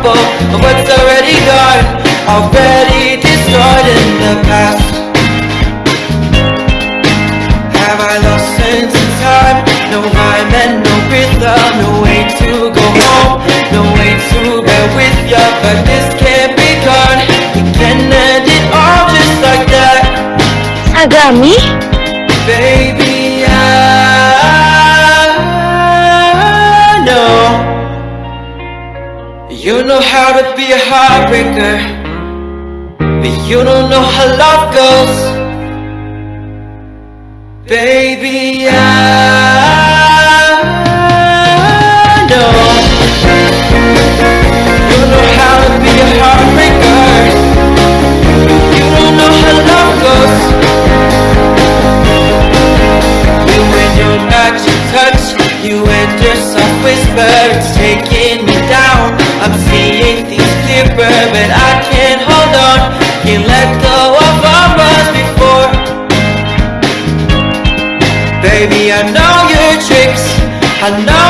example of what's already gone Already destroyed in the past. Have I lost sense of time? No rhyme and no rhythm No way to go home No way to with ya But this can't be We can end it all just like that. I got uh, me? Baby You know how to be a heartbreaker. But you don't know how love goes. Baby, I know. You know how to be a heartbreaker. But You don't know how love goes. You and your magic touch You and your soft whisper It's things But I can't hold on. Can't let go of what was before. Baby, I know your tricks. I know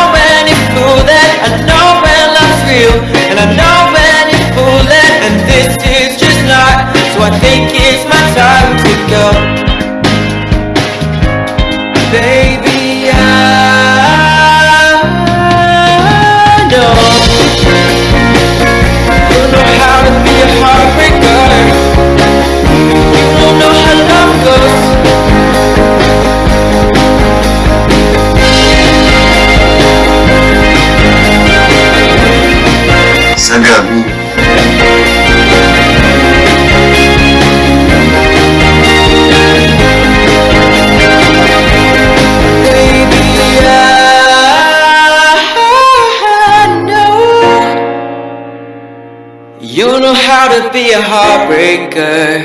You know how to be a heartbreaker.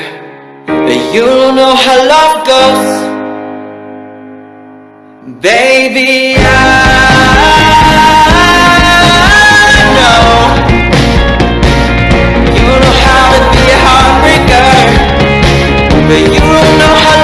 But you don't know how love goes. Baby,